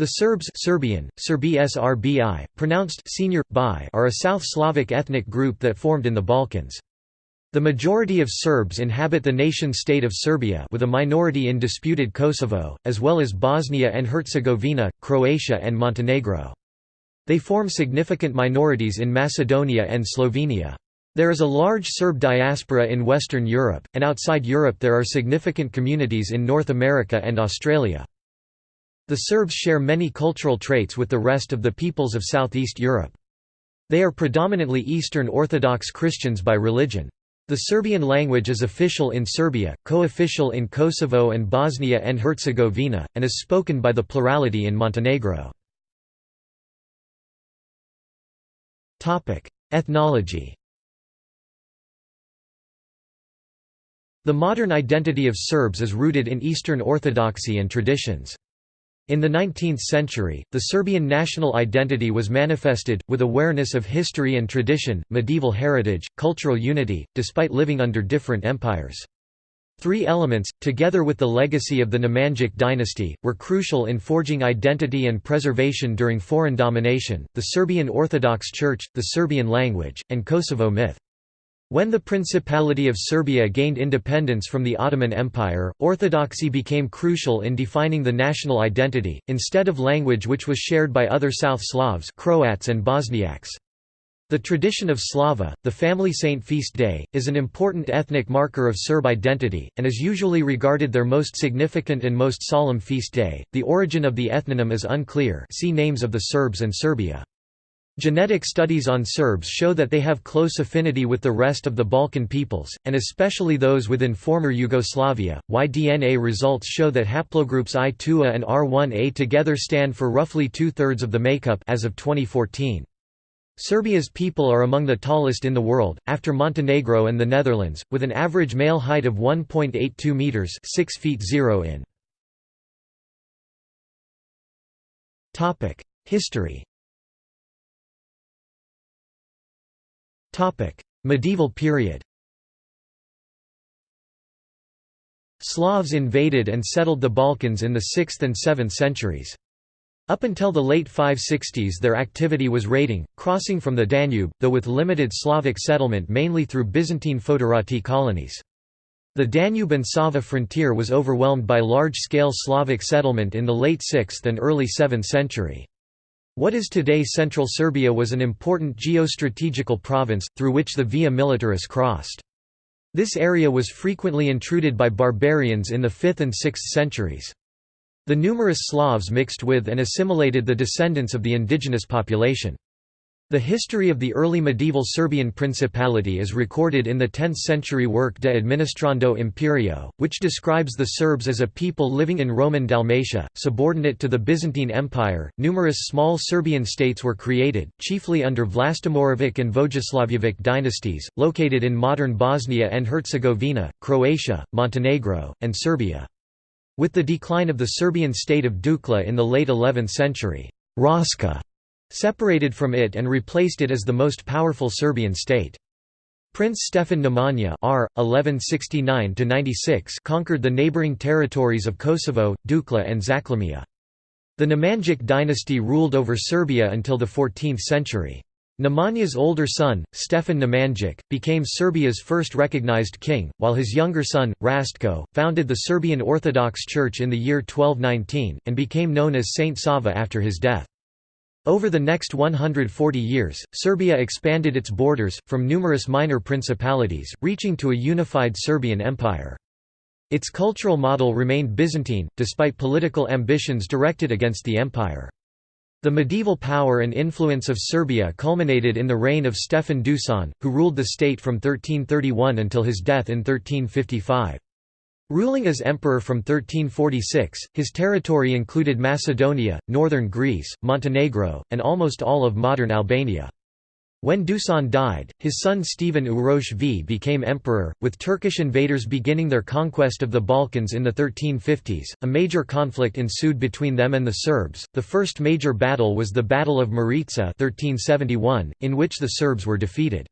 The Serbs Serbian, Serbi Srbi, pronounced senior, bi, are a South Slavic ethnic group that formed in the Balkans. The majority of Serbs inhabit the nation-state of Serbia with a minority in disputed Kosovo, as well as Bosnia and Herzegovina, Croatia and Montenegro. They form significant minorities in Macedonia and Slovenia. There is a large Serb diaspora in Western Europe, and outside Europe there are significant communities in North America and Australia. The Serbs share many cultural traits with the rest of the peoples of Southeast Europe. They are predominantly Eastern Orthodox Christians by religion. The Serbian language is official in Serbia, co-official in Kosovo and Bosnia and Herzegovina, and is spoken by the plurality in Montenegro. Ethnology The modern identity of Serbs is rooted in Eastern Orthodoxy and traditions. In the 19th century, the Serbian national identity was manifested, with awareness of history and tradition, medieval heritage, cultural unity, despite living under different empires. Three elements, together with the legacy of the Nemanjic dynasty, were crucial in forging identity and preservation during foreign domination, the Serbian Orthodox Church, the Serbian language, and Kosovo myth. When the Principality of Serbia gained independence from the Ottoman Empire, orthodoxy became crucial in defining the national identity, instead of language which was shared by other South Slavs Croats and Bosniaks. The tradition of Slava, the family saint feast day, is an important ethnic marker of Serb identity, and is usually regarded their most significant and most solemn feast day. The origin of the ethnonym is unclear see Names of the Serbs and Serbia. Genetic studies on Serbs show that they have close affinity with the rest of the Balkan peoples, and especially those within former Yugoslavia. Y-DNA results show that haplogroups I2A and R1A together stand for roughly two-thirds of the makeup as of 2014. Serbia's people are among the tallest in the world, after Montenegro and the Netherlands, with an average male height of 1.82 meters (6 feet 0 in). Topic: History. Medieval period Slavs invaded and settled the Balkans in the 6th and 7th centuries. Up until the late 560s their activity was raiding, crossing from the Danube, though with limited Slavic settlement mainly through Byzantine foederati colonies. The Danube and Sava frontier was overwhelmed by large-scale Slavic settlement in the late 6th and early 7th century. What is today central Serbia was an important geostrategical province, through which the Via Militaris crossed. This area was frequently intruded by barbarians in the 5th and 6th centuries. The numerous Slavs mixed with and assimilated the descendants of the indigenous population. The history of the early medieval Serbian principality is recorded in the 10th-century work De Administrando Imperio, which describes the Serbs as a people living in Roman Dalmatia, subordinate to the Byzantine Empire. Numerous small Serbian states were created, chiefly under Vlastimirovic and Vojislavljevic dynasties, located in modern Bosnia and Herzegovina, Croatia, Montenegro, and Serbia. With the decline of the Serbian state of Duklja in the late 11th century, Raska separated from it and replaced it as the most powerful Serbian state. Prince Stefan Nemanja R. 1169 conquered the neighbouring territories of Kosovo, Duklja and Zachlumia. The Nemanjic dynasty ruled over Serbia until the 14th century. Nemanja's older son, Stefan Nemanjic, became Serbia's first recognized king, while his younger son, Rastko, founded the Serbian Orthodox Church in the year 1219, and became known as Saint Sava after his death. Over the next 140 years, Serbia expanded its borders, from numerous minor principalities, reaching to a unified Serbian empire. Its cultural model remained Byzantine, despite political ambitions directed against the empire. The medieval power and influence of Serbia culminated in the reign of Stefan Dusan, who ruled the state from 1331 until his death in 1355. Ruling as emperor from 1346, his territory included Macedonia, northern Greece, Montenegro, and almost all of modern Albania. When Dusan died, his son Stephen Uroš V became emperor, with Turkish invaders beginning their conquest of the Balkans in the 1350s. A major conflict ensued between them and the Serbs. The first major battle was the Battle of Maritsa 1371, in which the Serbs were defeated.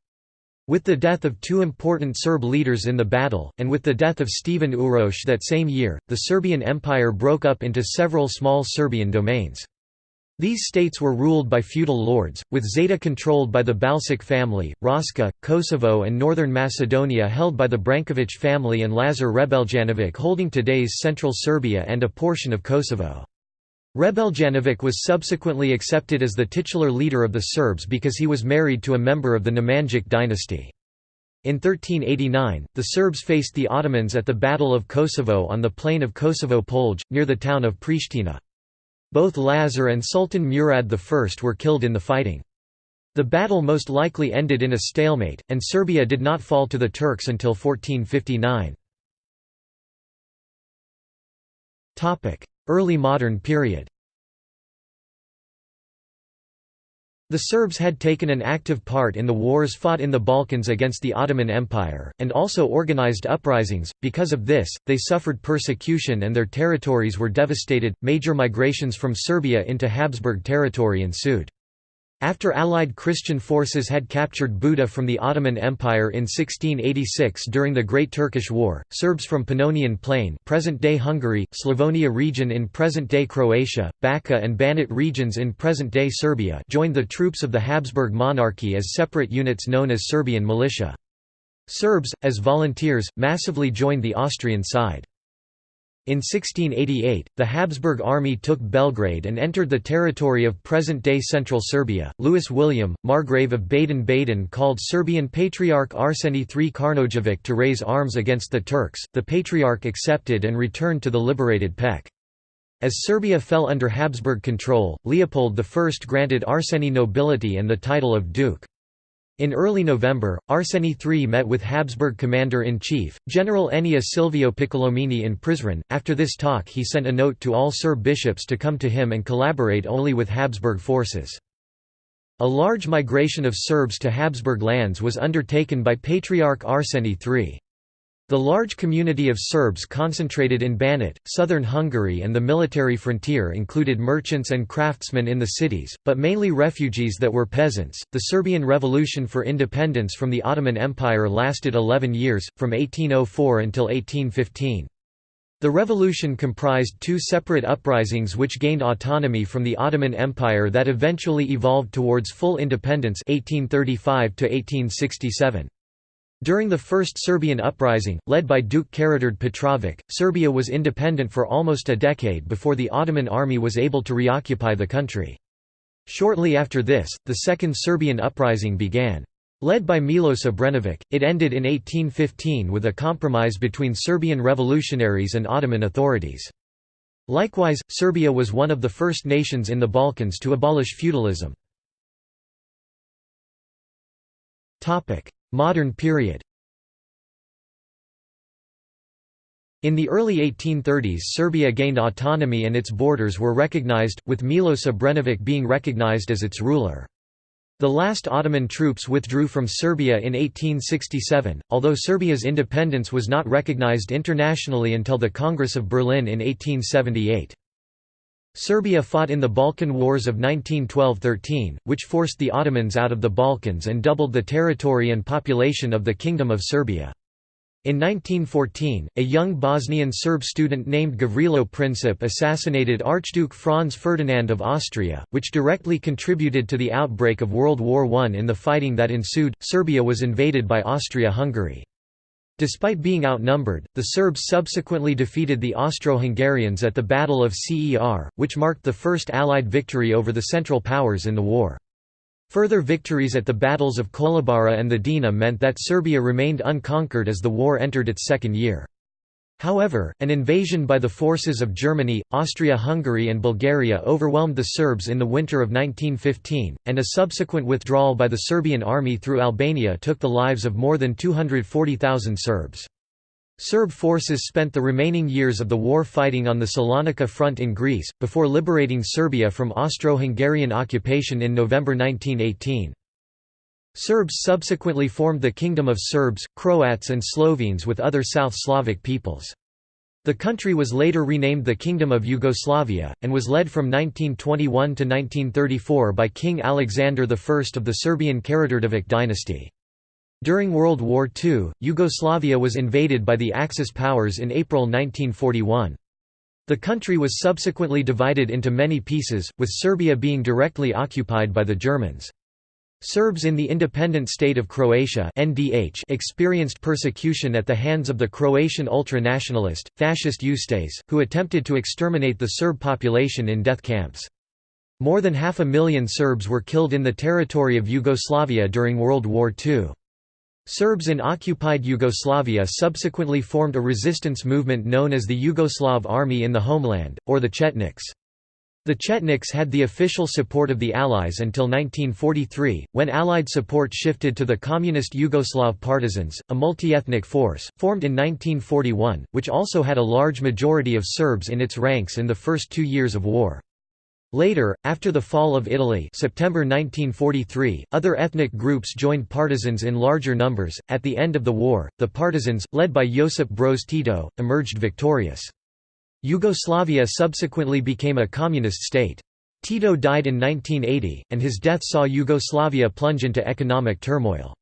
With the death of two important Serb leaders in the battle, and with the death of Stephen Uroš that same year, the Serbian Empire broke up into several small Serbian domains. These states were ruled by feudal lords, with Zeta controlled by the Balsic family, Raška, Kosovo and northern Macedonia held by the Branković family and Lazar Hrebeljanovich holding today's central Serbia and a portion of Kosovo. Hrebeljanovich was subsequently accepted as the titular leader of the Serbs because he was married to a member of the Nemanjic dynasty. In 1389, the Serbs faced the Ottomans at the Battle of Kosovo on the plain of Kosovo Polje, near the town of Pristina. Both Lazar and Sultan Murad I were killed in the fighting. The battle most likely ended in a stalemate, and Serbia did not fall to the Turks until 1459. Early modern period The Serbs had taken an active part in the wars fought in the Balkans against the Ottoman Empire, and also organized uprisings. Because of this, they suffered persecution and their territories were devastated. Major migrations from Serbia into Habsburg territory ensued. After Allied Christian forces had captured Buda from the Ottoman Empire in 1686 during the Great Turkish War, Serbs from Pannonian Plain present-day Hungary, Slavonia region in present-day Croatia, Bačka and Banat regions in present-day Serbia joined the troops of the Habsburg monarchy as separate units known as Serbian militia. Serbs, as volunteers, massively joined the Austrian side. In 1688, the Habsburg army took Belgrade and entered the territory of present-day central Serbia. Louis William, Margrave of Baden-Baden called Serbian Patriarch Arseny III Karnojevic to raise arms against the Turks. The Patriarch accepted and returned to the liberated Pek. As Serbia fell under Habsburg control, Leopold I granted Arseny nobility and the title of Duke. In early November, Arseny III met with Habsburg commander-in-chief, General Ennio Silvio Piccolomini in Prizren. After this talk he sent a note to all Serb bishops to come to him and collaborate only with Habsburg forces. A large migration of Serbs to Habsburg lands was undertaken by Patriarch Arseny III. The large community of Serbs concentrated in Banat, southern Hungary and the military frontier included merchants and craftsmen in the cities, but mainly refugees that were peasants. The Serbian Revolution for Independence from the Ottoman Empire lasted 11 years, from 1804 until 1815. The revolution comprised two separate uprisings which gained autonomy from the Ottoman Empire that eventually evolved towards full independence 1835 to -1867. During the First Serbian Uprising, led by Duke Karađorđe Petrović, Serbia was independent for almost a decade before the Ottoman army was able to reoccupy the country. Shortly after this, the Second Serbian Uprising began. Led by Milos Obrenović, it ended in 1815 with a compromise between Serbian revolutionaries and Ottoman authorities. Likewise, Serbia was one of the first nations in the Balkans to abolish feudalism. Modern period In the early 1830s Serbia gained autonomy and its borders were recognized, with Milos Obrenović being recognized as its ruler. The last Ottoman troops withdrew from Serbia in 1867, although Serbia's independence was not recognized internationally until the Congress of Berlin in 1878. Serbia fought in the Balkan Wars of 1912–13, which forced the Ottomans out of the Balkans and doubled the territory and population of the Kingdom of Serbia. In 1914, a young Bosnian Serb student named Gavrilo Princip assassinated Archduke Franz Ferdinand of Austria, which directly contributed to the outbreak of World War I. In the fighting that ensued, Serbia was invaded by Austria-Hungary. Despite being outnumbered, the Serbs subsequently defeated the Austro-Hungarians at the Battle of Cer, which marked the first Allied victory over the Central Powers in the war. Further victories at the battles of Kolubara and the Drina meant that Serbia remained unconquered as the war entered its second year. However, an invasion by the forces of Germany, Austria-Hungary and Bulgaria overwhelmed the Serbs in the winter of 1915, and a subsequent withdrawal by the Serbian army through Albania took the lives of more than 240,000 Serbs. Serb forces spent the remaining years of the war fighting on the Salonika front in Greece, before liberating Serbia from Austro-Hungarian occupation in November 1918. Serbs subsequently formed the Kingdom of Serbs, Croats and Slovenes with other South Slavic peoples. The country was later renamed the Kingdom of Yugoslavia, and was led from 1921 to 1934 by King Alexander I of the Serbian Karađorđević dynasty. During World War II, Yugoslavia was invaded by the Axis powers in April 1941. The country was subsequently divided into many pieces, with Serbia being directly occupied by the Germans. Serbs in the independent state of Croatia NDH experienced persecution at the hands of the Croatian ultra-nationalist, fascist Ustase, who attempted to exterminate the Serb population in death camps. More than half a million Serbs were killed in the territory of Yugoslavia during World War II. Serbs in occupied Yugoslavia subsequently formed a resistance movement known as the Yugoslav Army in the homeland, or the Chetniks. The Chetniks had the official support of the Allies until 1943, when Allied support shifted to the Communist Yugoslav Partisans, a multi-ethnic force, formed in 1941, which also had a large majority of Serbs in its ranks in the first two years of war. Later, after the fall of Italy September 1943, other ethnic groups joined partisans in larger numbers. At the end of the war, the partisans, led by Josip Broz Tito, emerged victorious. Yugoslavia subsequently became a communist state. Tito died in 1980, and his death saw Yugoslavia plunge into economic turmoil.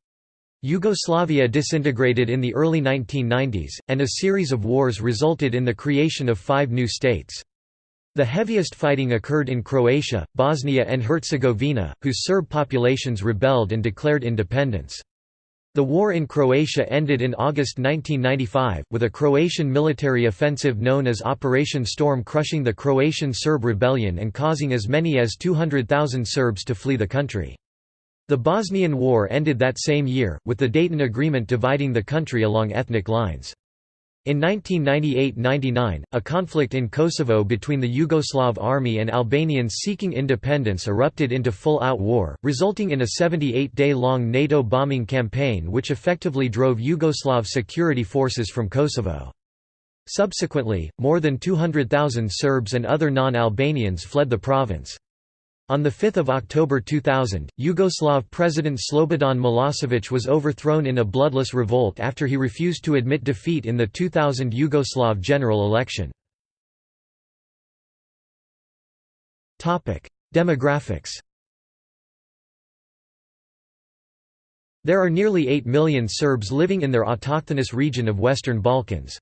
Yugoslavia disintegrated in the early 1990s, and a series of wars resulted in the creation of five new states. The heaviest fighting occurred in Croatia, Bosnia and Herzegovina, whose Serb populations rebelled and declared independence. The war in Croatia ended in August 1995, with a Croatian military offensive known as Operation Storm crushing the Croatian Serb rebellion and causing as many as 200,000 Serbs to flee the country. The Bosnian War ended that same year, with the Dayton Agreement dividing the country along ethnic lines. In 1998–99, a conflict in Kosovo between the Yugoslav army and Albanians seeking independence erupted into full-out war, resulting in a 78-day-long NATO bombing campaign which effectively drove Yugoslav security forces from Kosovo. Subsequently, more than 200,000 Serbs and other non-Albanians fled the province. On 5 October 2000, Yugoslav President Slobodan Milosevic was overthrown in a bloodless revolt after he refused to admit defeat in the 2000 Yugoslav general election. Demographics There are nearly 8 million Serbs living in their autochthonous region of Western Balkans.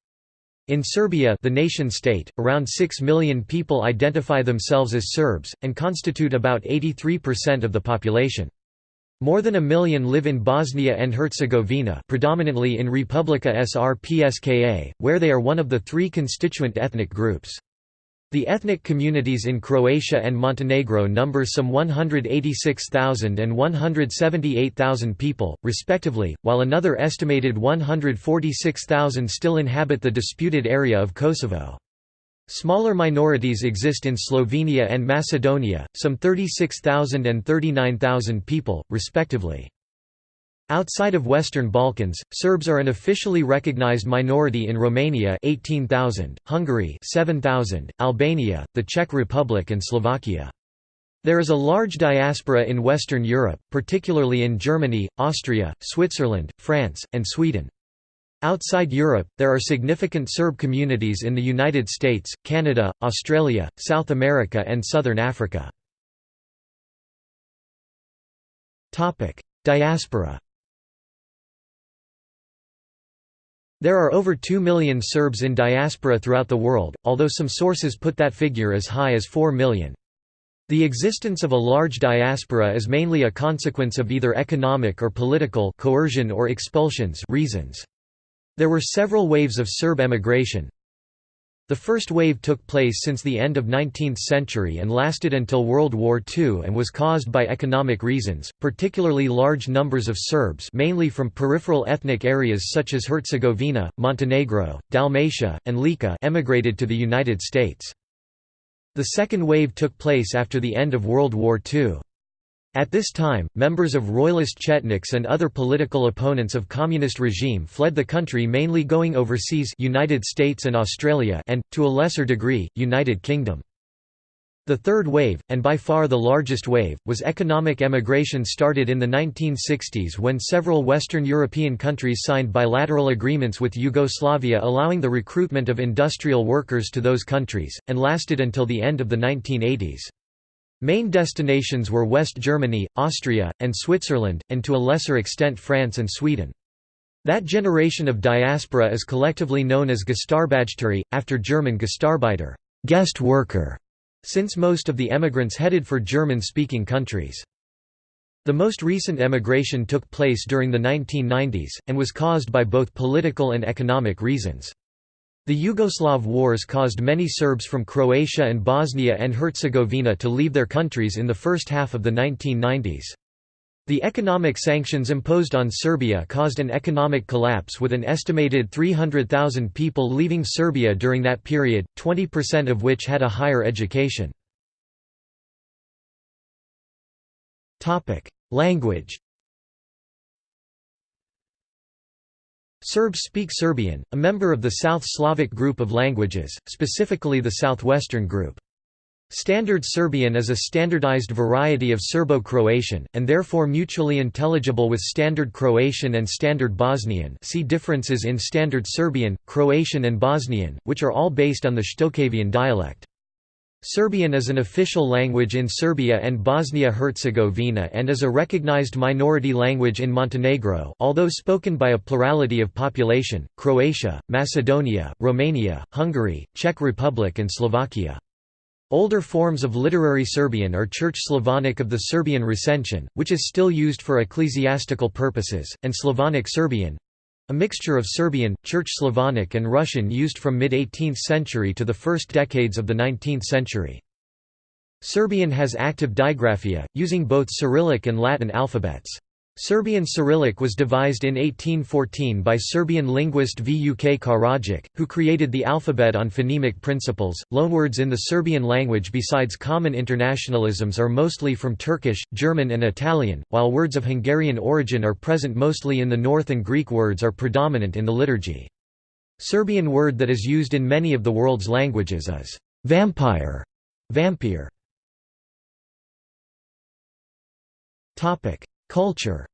In Serbia the nation-state, around 6 million people identify themselves as Serbs, and constitute about 83% of the population. More than a million live in Bosnia and Herzegovina predominantly in Republika Srpska, where they are one of the three constituent ethnic groups. The ethnic communities in Croatia and Montenegro number some 186,000 and 178,000 people, respectively, while another estimated 146,000 still inhabit the disputed area of Kosovo. Smaller minorities exist in Slovenia and Macedonia, some 36,000 and 39,000 people, respectively. Outside of Western Balkans, Serbs are an officially recognized minority in Romania 18,000, Hungary 7,000, Albania, the Czech Republic and Slovakia. There is a large diaspora in Western Europe, particularly in Germany, Austria, Switzerland, France, and Sweden. Outside Europe, there are significant Serb communities in the United States, Canada, Australia, South America and Southern Africa. Diaspora There are over 2 million Serbs in diaspora throughout the world, although some sources put that figure as high as 4 million. The existence of a large diaspora is mainly a consequence of either economic or political coercion or expulsions reasons. There were several waves of Serb emigration, the first wave took place since the end of 19th century and lasted until World War II and was caused by economic reasons, particularly large numbers of Serbs mainly from peripheral ethnic areas such as Herzegovina, Montenegro, Dalmatia, and Lika emigrated to the United States. The second wave took place after the end of World War II. At this time, members of royalist Chetniks and other political opponents of communist regime fled the country mainly going overseas United States and Australia and, to a lesser degree, United Kingdom. The third wave, and by far the largest wave, was economic emigration started in the 1960s when several Western European countries signed bilateral agreements with Yugoslavia allowing the recruitment of industrial workers to those countries, and lasted until the end of the 1980s. Main destinations were West Germany, Austria, and Switzerland, and to a lesser extent France and Sweden. That generation of diaspora is collectively known as Gastarbajteri, after German Gastarbeiter guest worker, since most of the emigrants headed for German-speaking countries. The most recent emigration took place during the 1990s, and was caused by both political and economic reasons. The Yugoslav wars caused many Serbs from Croatia and Bosnia and Herzegovina to leave their countries in the first half of the 1990s. The economic sanctions imposed on Serbia caused an economic collapse with an estimated 300,000 people leaving Serbia during that period, 20% of which had a higher education. Language Serbs speak Serbian, a member of the South Slavic group of languages, specifically the Southwestern group. Standard Serbian is a standardized variety of Serbo-Croatian, and therefore mutually intelligible with Standard Croatian and Standard Bosnian see differences in Standard Serbian, Croatian and Bosnian, which are all based on the Shtokavian dialect. Serbian is an official language in Serbia and Bosnia-Herzegovina and is a recognized minority language in Montenegro although spoken by a plurality of population, Croatia, Macedonia, Romania, Hungary, Czech Republic and Slovakia. Older forms of literary Serbian are Church Slavonic of the Serbian Recension, which is still used for ecclesiastical purposes, and Slavonic Serbian, a mixture of Serbian, Church Slavonic and Russian used from mid-18th century to the first decades of the 19th century. Serbian has active digraphia, using both Cyrillic and Latin alphabets. Serbian Cyrillic was devised in 1814 by Serbian linguist Vuk Karadžić, who created the alphabet on phonemic principles. Loanwords in the Serbian language besides common internationalisms are mostly from Turkish, German, and Italian, while words of Hungarian origin are present mostly in the north and Greek words are predominant in the liturgy. Serbian word that is used in many of the world's languages is vampire. Vampire. Culture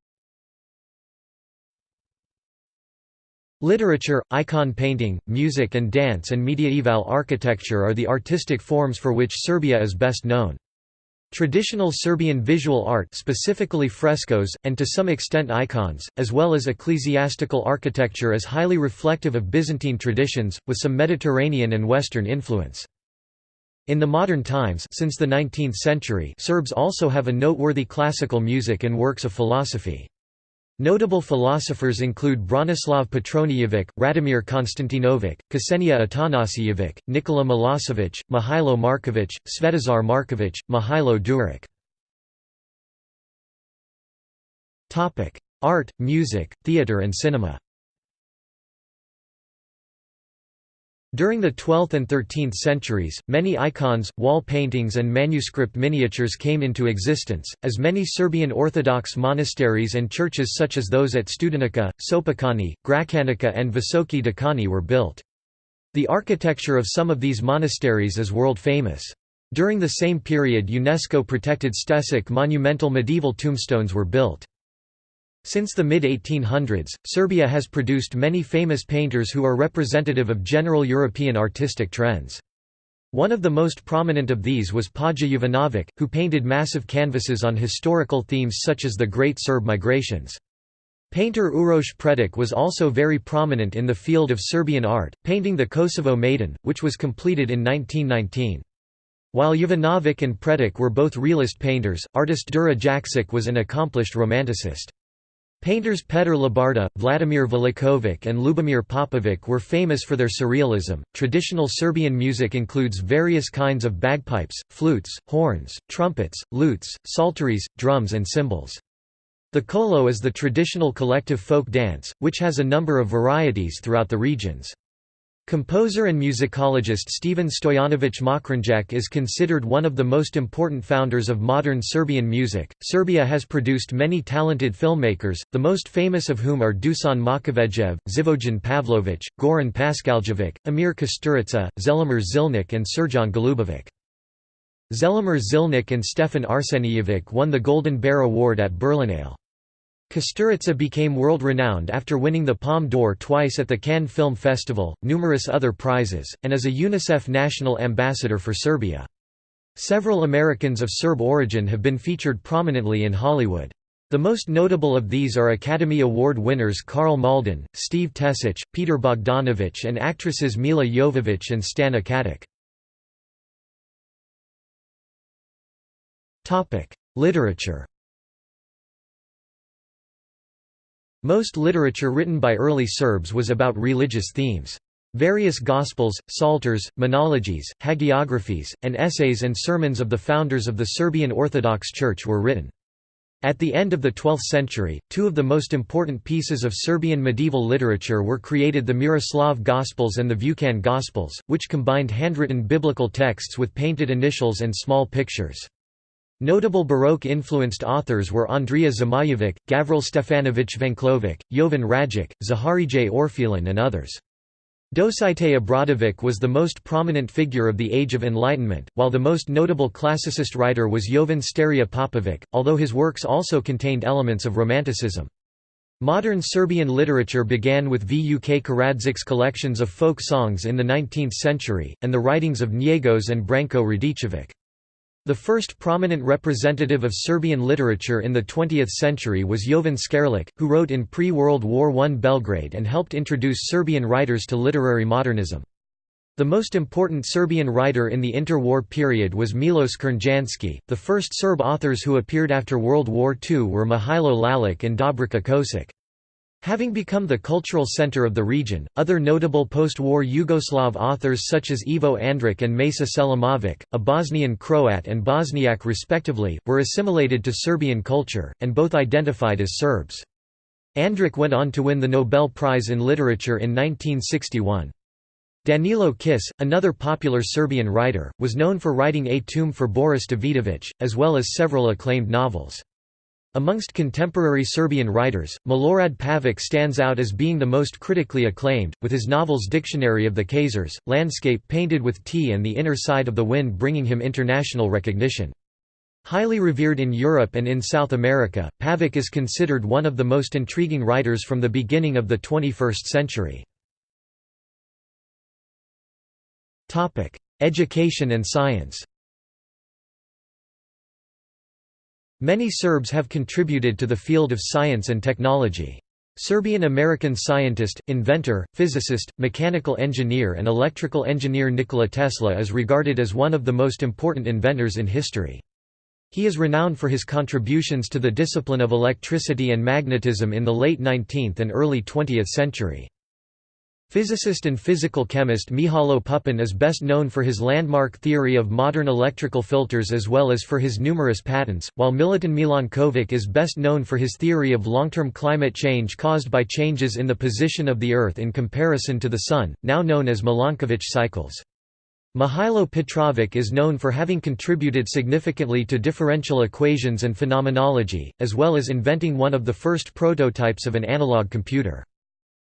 Literature, icon painting, music and dance and mediaeval architecture are the artistic forms for which Serbia is best known. Traditional Serbian visual art specifically frescoes, and to some extent icons, as well as ecclesiastical architecture is highly reflective of Byzantine traditions, with some Mediterranean and Western influence. In the modern times since the 19th century Serbs also have a noteworthy classical music and works of philosophy. Notable philosophers include Branislav Petronijevic, Radomir Konstantinovic, Ksenia Atanasijevic, Nikola Milosevic, Mihailo Markovic, Svetozar Markovic, Mihailo Đurić. Art, music, theatre and cinema During the 12th and 13th centuries, many icons, wall paintings and manuscript miniatures came into existence, as many Serbian Orthodox monasteries and churches such as those at Studenica, Sopocani, Gračanica and Visoki Dekani were built. The architecture of some of these monasteries is world-famous. During the same period UNESCO-protected Stešić monumental medieval tombstones were built. Since the mid-1800s, Serbia has produced many famous painters who are representative of general European artistic trends. One of the most prominent of these was Paja Jovanovic, who painted massive canvases on historical themes such as the Great Serb Migrations. Painter Uroš Predić was also very prominent in the field of Serbian art, painting the Kosovo Maiden, which was completed in 1919. While Jovanovic and Predić were both realist painters, artist Đuro Jakšić was an accomplished romanticist. Painters Petr Lubarda, Vladimir Velikovic, and Lubomir Popovic were famous for their surrealism. Traditional Serbian music includes various kinds of bagpipes, flutes, horns, trumpets, lutes, psalteries, drums, and cymbals. The kolo is the traditional collective folk dance, which has a number of varieties throughout the regions. Composer and musicologist Stephen Stoyanovich Mokranjac is considered one of the most important founders of modern Serbian music. Serbia has produced many talented filmmakers, the most famous of whom are Dusan Makavejev, Živojin Pavlović, Goran Paskaljevic, Emir Kusturica, Zelimir Zilnik, and Srđan Golubovic. Zelimir Zilnik and Stefan Arsenijevic won the Golden Bear Award at Berlinale. Kusturica became world renowned after winning the Palme d'Or twice at the Cannes Film Festival, numerous other prizes, and as a UNICEF National Ambassador for Serbia. Several Americans of Serb origin have been featured prominently in Hollywood. The most notable of these are Academy Award winners Karl Malden, Steve Tesic, Peter Bogdanovich and actresses Milla Jovovich and Stana Katic. Literature Most literature written by early Serbs was about religious themes. Various Gospels, Psalters, menologies, hagiographies, and essays and sermons of the founders of the Serbian Orthodox Church were written. At the end of the 12th century, two of the most important pieces of Serbian medieval literature were created the Miroslav Gospels and the Vukan Gospels, which combined handwritten biblical texts with painted initials and small pictures. Notable Baroque-influenced authors were Andrija Zmajevic, Gavril Stefanović Venklovic, Jovan Rajic, Zaharije Orfilin and others. Dositej Obradović was the most prominent figure of the Age of Enlightenment, while the most notable classicist writer was Jovan Sterija Popovic, although his works also contained elements of Romanticism. Modern Serbian literature began with Vuk Karadzic's collections of folk songs in the 19th century, and the writings of Njegos and Branko Radicevic. The first prominent representative of Serbian literature in the 20th century was Jovan Skerlic, who wrote in pre-World War I Belgrade and helped introduce Serbian writers to literary modernism. The most important Serbian writer in the interwar period was Milos Crnjanski. The first Serb authors who appeared after World War II were Mihailo Lalic and Dobrica Ćosić. Having become the cultural center of the region, other notable post-war Yugoslav authors such as Ivo Andrić and Mesa Selimovic, a Bosnian Croat and Bosniak respectively, were assimilated to Serbian culture, and both identified as Serbs. Andrić went on to win the Nobel Prize in Literature in 1961. Danilo Kis, another popular Serbian writer, was known for writing A Tomb for Boris Davidovic, as well as several acclaimed novels. Amongst contemporary Serbian writers, Milorad Pavic stands out as being the most critically acclaimed, with his novels Dictionary of the Khazars, Landscape Painted with Tea and The Inner Side of the Wind bringing him international recognition. Highly revered in Europe and in South America, Pavic is considered one of the most intriguing writers from the beginning of the 21st century. Education and science Many Serbs have contributed to the field of science and technology. Serbian-American scientist, inventor, physicist, mechanical engineer and electrical engineer Nikola Tesla is regarded as one of the most important inventors in history. He is renowned for his contributions to the discipline of electricity and magnetism in the late 19th and early 20th century. Physicist and physical chemist Mihailo Pupin is best known for his landmark theory of modern electrical filters as well as for his numerous patents, while Milutin Milankovic is best known for his theory of long-term climate change caused by changes in the position of the Earth in comparison to the Sun, now known as Milankovitch cycles. Mihailo Petrovic is known for having contributed significantly to differential equations and phenomenology, as well as inventing one of the first prototypes of an analog computer.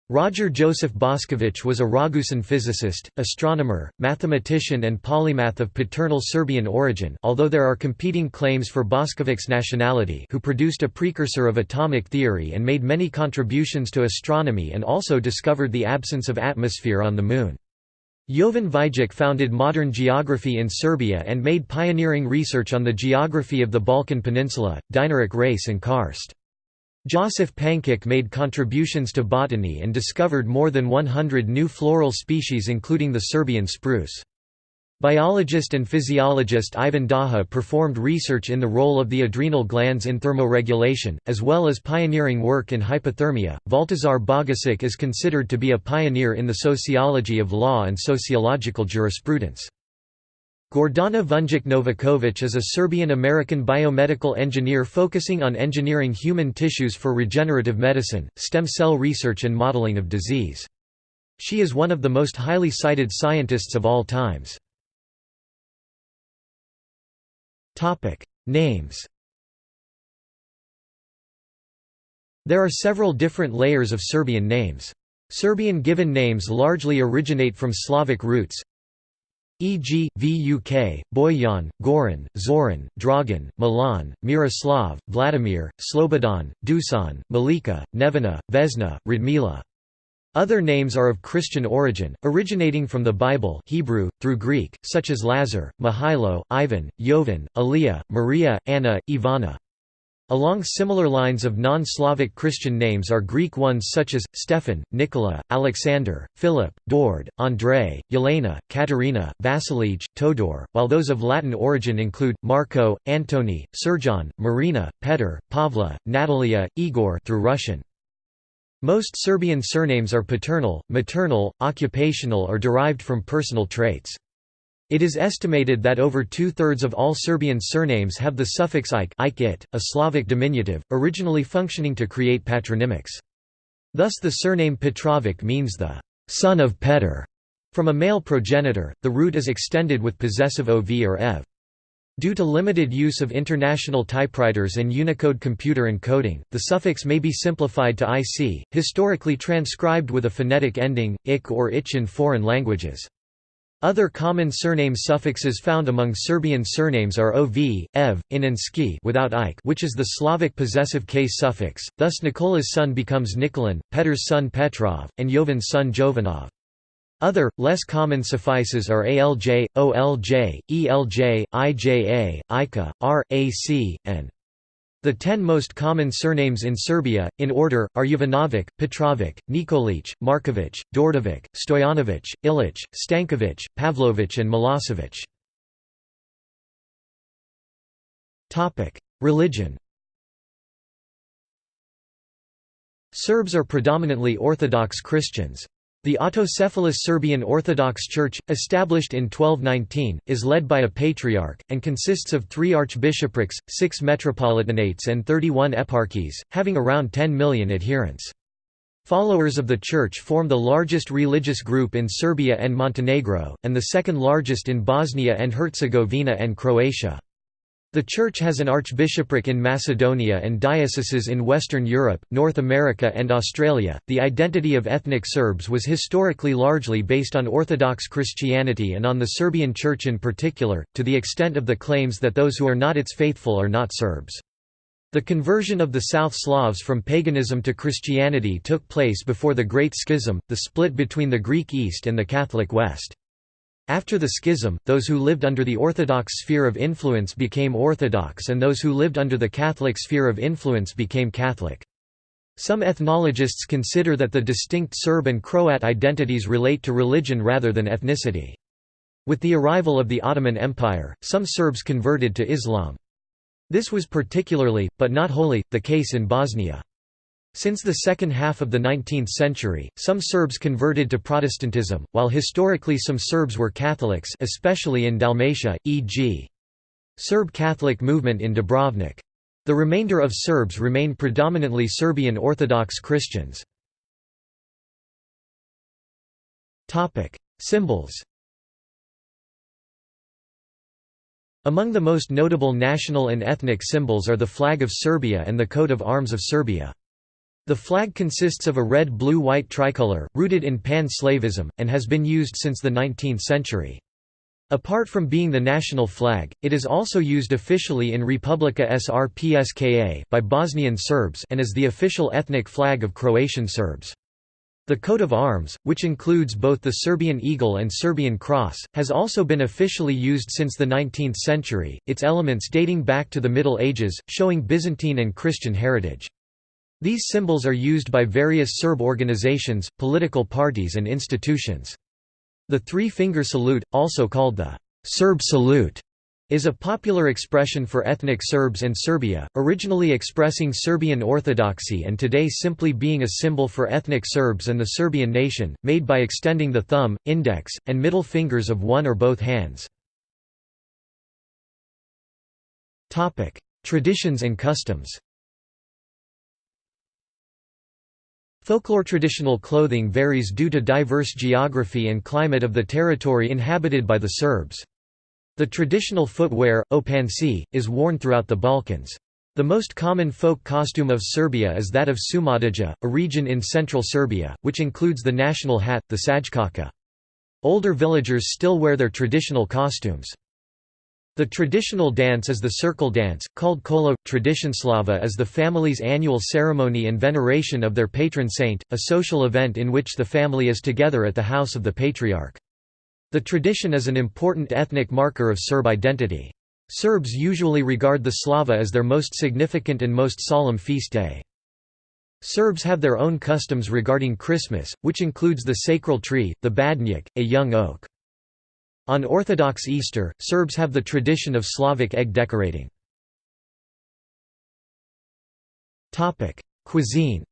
Roger Joseph Bošković was a Ragusan physicist, astronomer, mathematician and polymath of paternal Serbian origin although there are competing claims for Boškovic's nationality who produced a precursor of atomic theory and made many contributions to astronomy and also discovered the absence of atmosphere on the Moon. Jovan Cvijić founded modern geography in Serbia and made pioneering research on the geography of the Balkan Peninsula, Dinaric race and karst. Josif Pančić made contributions to botany and discovered more than 100 new floral species including the Serbian spruce. Biologist and physiologist Ivan Daha performed research in the role of the adrenal glands in thermoregulation, as well as pioneering work in hypothermia. Valtazar Bogišić is considered to be a pioneer in the sociology of law and sociological jurisprudence. Gordana Vunjak Novakovic is a Serbian-American biomedical engineer focusing on engineering human tissues for regenerative medicine, stem cell research and modeling of disease. She is one of the most highly cited scientists of all times. Names There are several different layers of Serbian names. Serbian given names largely originate from Slavic roots, e.g., Vuk, Bojan, Goran, Zoran, Dragan, Milan, Miroslav, Vladimir, Slobodan, Dusan, Milica, Nevena, Vesna, Radmila. Other names are of Christian origin, originating from the Bible Hebrew, through Greek, such as Lazar, Mihailo, Ivan, Jovan, Elia, Maria, Anna, Ivana. Along similar lines of non-Slavic Christian names are Greek ones such as, Stefan, Nicola, Alexander, Philip, Dord, Andrei, Yelena, Katerina, Vasilij, Todor, while those of Latin origin include, Marco, Antony, Serjan, Marina, Petr, Pavla, Natalia, Igor through Russian. Most Serbian surnames are paternal, maternal, occupational or derived from personal traits. It is estimated that over two-thirds of all Serbian surnames have the suffix ike a Slavic diminutive, originally functioning to create patronymics. Thus the surname Petrovic means the «son of Petr». From a male progenitor, the root is extended with possessive ov or ev. Due to limited use of international typewriters and Unicode computer encoding, the suffix may be simplified to ic, historically transcribed with a phonetic ending, ik or ich in foreign languages. Other common surname suffixes found among Serbian surnames are ov, ev, in and ski without ike which is the Slavic possessive case suffix, thus Nicola's son becomes Nikolan, Petr's son Petrov, and Jovan's son Jovanov. Other, less common suffices are alj, olj, elj, ija, ika, r, ac, and the ten most common surnames in Serbia, in order, are Jovanovic, Petrovic, Nikolic, Markovic, Dordovic, Stojanovic, Ilic, Stankovic, Pavlovic and Milosevic. Religion Serbs are predominantly Orthodox Christians. The autocephalous Serbian Orthodox Church, established in 1219, is led by a patriarch, and consists of three archbishoprics, six metropolitanates and 31 eparchies, having around 10 million adherents. Followers of the Church form the largest religious group in Serbia and Montenegro, and the second largest in Bosnia and Herzegovina and Croatia. The Church has an archbishopric in Macedonia and dioceses in Western Europe, North America, and Australia. The identity of ethnic Serbs was historically largely based on Orthodox Christianity and on the Serbian Church in particular, to the extent of the claims that those who are not its faithful are not Serbs. The conversion of the South Slavs from paganism to Christianity took place before the Great Schism, the split between the Greek East and the Catholic West. After the schism, those who lived under the Orthodox sphere of influence became Orthodox and those who lived under the Catholic sphere of influence became Catholic. Some ethnologists consider that the distinct Serb and Croat identities relate to religion rather than ethnicity. With the arrival of the Ottoman Empire, some Serbs converted to Islam. This was particularly, but not wholly, the case in Bosnia. Since the second half of the 19th century, some Serbs converted to Protestantism, while historically some Serbs were Catholics especially in Dalmatia, e.g. Serb Catholic movement in Dubrovnik. The remainder of Serbs remain predominantly Serbian Orthodox Christians. Symbols Among the most notable national and ethnic symbols are the flag of Serbia and the coat of arms of Serbia. The flag consists of a red-blue-white tricolor, rooted in pan-Slavism, and has been used since the 19th century. Apart from being the national flag, it is also used officially in Republika Srpska by Bosnian Serbs and is the official ethnic flag of Croatian Serbs. The coat of arms, which includes both the Serbian eagle and Serbian cross, has also been officially used since the 19th century, its elements dating back to the Middle Ages, showing Byzantine and Christian heritage. These symbols are used by various Serb organizations, political parties and institutions. The three-finger salute, also called the Serb salute, is a popular expression for ethnic Serbs and Serbia, originally expressing Serbian orthodoxy and today simply being a symbol for ethnic Serbs and the Serbian nation, made by extending the thumb, index, and middle fingers of one or both hands. Traditions and customs Folklore traditional clothing varies due to diverse geography and climate of the territory inhabited by the Serbs. The traditional footwear, opanci, is worn throughout the Balkans. The most common folk costume of Serbia is that of Šumadija, a region in central Serbia, which includes the national hat, the šajkača. Older villagers still wear their traditional costumes. The traditional dance is the circle dance, called kolo. Traditionslava is the family's annual ceremony and veneration of their patron saint, a social event in which the family is together at the house of the patriarch. The tradition is an important ethnic marker of Serb identity. Serbs usually regard the Slava as their most significant and most solemn feast day. Serbs have their own customs regarding Christmas, which includes the sacral tree, the badnjak, a young oak. On Orthodox Easter, Serbs have the tradition of Slavic egg decorating. Cuisine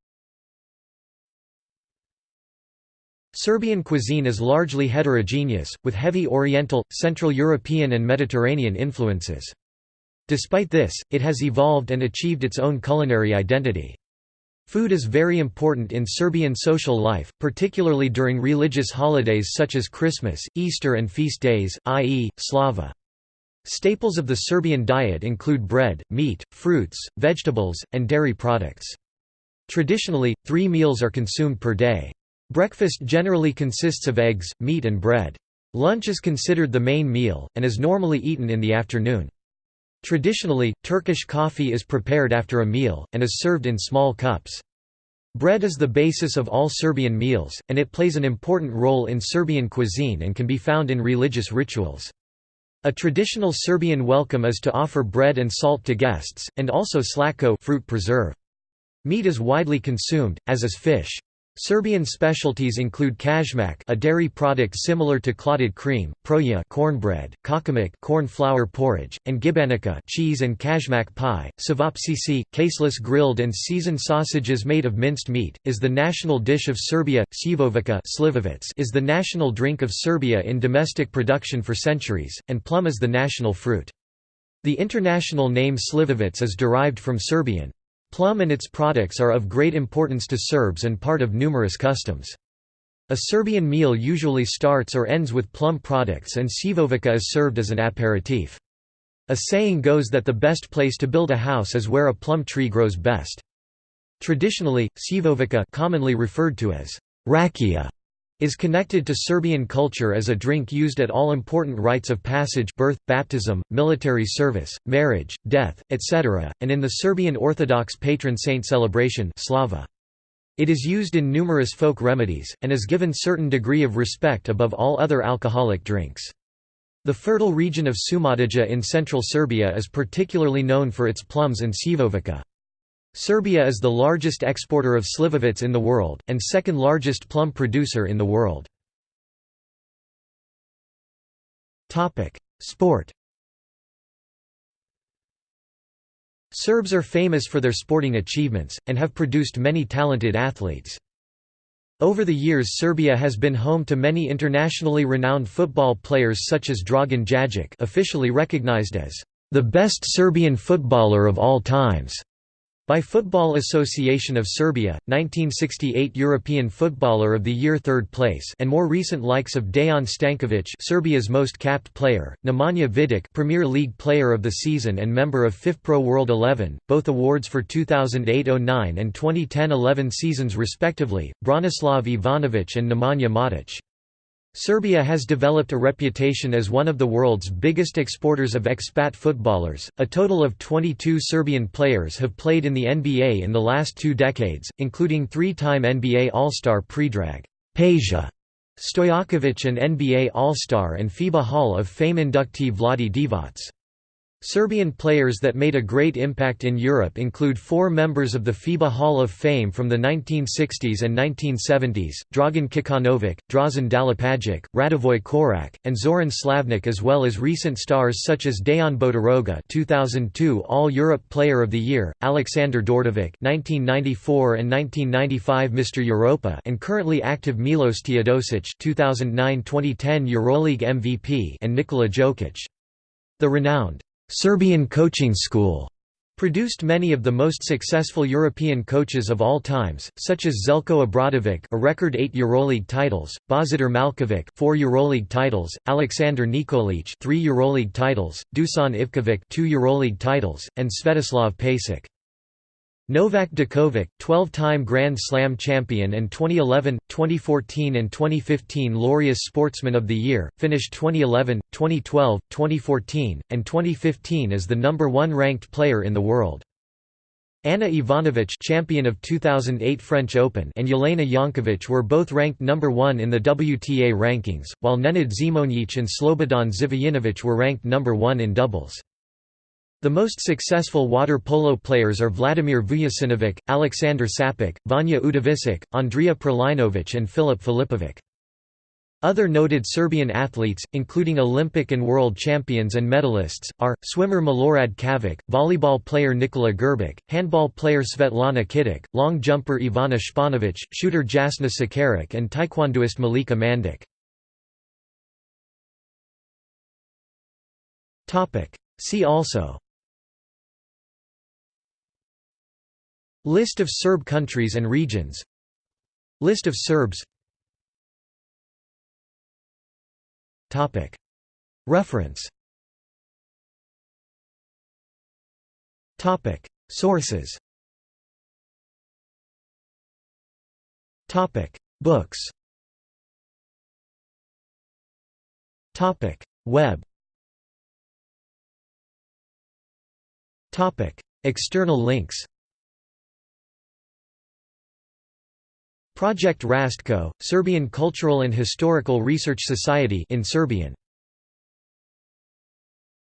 Serbian cuisine is largely heterogeneous, with heavy Oriental, Central European and Mediterranean influences. Despite this, it has evolved and achieved its own culinary identity. Food is very important in Serbian social life, particularly during religious holidays such as Christmas, Easter and feast days, i.e., Slava. Staples of the Serbian diet include bread, meat, fruits, vegetables, and dairy products. Traditionally, three meals are consumed per day. Breakfast generally consists of eggs, meat and bread. Lunch is considered the main meal, and is normally eaten in the afternoon. Traditionally, Turkish coffee is prepared after a meal, and is served in small cups. Bread is the basis of all Serbian meals, and it plays an important role in Serbian cuisine and can be found in religious rituals. A traditional Serbian welcome is to offer bread and salt to guests, and also slatko fruit preserve. Meat is widely consumed, as is fish. Serbian specialties include kajmak a dairy product similar to clotted cream, proja cornbread, kačamak corn flour porridge, and gibanica cheese and kajmak pie. Ćevapčići, caseless grilled and seasoned sausages made of minced meat, is the national dish of Serbia. Slivovica is the national drink of Serbia in domestic production for centuries, and plum is the national fruit. The international name Slivovitz is derived from Serbian. Plum and its products are of great importance to Serbs and part of numerous customs. A Serbian meal usually starts or ends with plum products and slivovica is served as an aperitif. A saying goes that the best place to build a house is where a plum tree grows best. Traditionally, slivovica commonly referred to as rakia is connected to Serbian culture as a drink used at all important rites of passage birth, baptism, military service, marriage, death, etc., and in the Serbian Orthodox patron saint celebration Slava. It is used in numerous folk remedies, and is given certain degree of respect above all other alcoholic drinks. The fertile region of Šumadija in central Serbia is particularly known for its plums and slivovica. Serbia is the largest exporter of slivovitz in the world, and second largest plum producer in the world. Sport Serbs are famous for their sporting achievements, and have produced many talented athletes. Over the years Serbia has been home to many internationally renowned football players such as Dragan Dzajic officially recognized as the best Serbian footballer of all times. By Football Association of Serbia, 1968 European Footballer of the Year third place and more recent likes of Dejan Stankovic Serbia's most capped player, Nemanja Vidic Premier League Player of the Season and member of FIFPro World 11, both awards for 2008–09 and 2010–11 seasons respectively, Branislav Ivanovic and Nemanja Matic. Serbia has developed a reputation as one of the world's biggest exporters of expat footballers. A total of 22 Serbian players have played in the NBA in the last two decades, including three-time NBA All-Star Predrag Peja Stojakovic and NBA All-Star and FIBA Hall of Fame inductee Vlade Divac. Serbian players that made a great impact in Europe include four members of the FIBA Hall of Fame from the 1960s and 1970s, Dragan Kicanovic, Drazen Dalipagic, Radivoj Korac, and Zoran Slavnic as well as recent stars such as Dejan Bodiroga 2002 All-Europe Player of the Year, Alexander Djordjevic 1994 and 1995 Mr. Europa and currently active Milos Teodosic 2009-2010 EuroLeague MVP and Nikola Jokic. The renowned Serbian Coaching School produced many of the most successful European coaches of all times, such as Zeljko Obradovic, a record 8 EuroLeague titles, Božidar Malkovic 4 EuroLeague titles, Alexander Nikolic, 3 EuroLeague titles, Dusan Ivkovic, 2 EuroLeague titles, and Svetislav Pesic. Novak Djokovic, 12-time Grand Slam champion and 2011, 2014 and 2015 Laureus Sportsman of the Year, finished 2011, 2012, 2014, and 2015 as the number one ranked player in the world. Ana Ivanovic champion of 2008 French Open and Jelena Jankovic were both ranked number one in the WTA rankings, while Nenad Zimonjic and Slobodan Zivojinovic were ranked number one in doubles. The most successful water polo players are Vladimir Vujasinovic, Aleksandar Sapic, Vanya Udovicic, Andrija Prlainovic and Filip Filipovic. Other noted Serbian athletes, including Olympic and world champions and medalists, are, swimmer Milorad Cavic, volleyball player Nikola Grbic, handball player Svetlana Kitic, long jumper Ivana Španović, shooter Jasna Sekaric and taekwondoist Milica Mandic. See also List of Serb countries and regions. List of Serbs. Topic. Reference. Topic. Sources. Topic. Books. Topic. Web. Topic. External links Project Rastko, Serbian Cultural and Historical Research Society in Serbian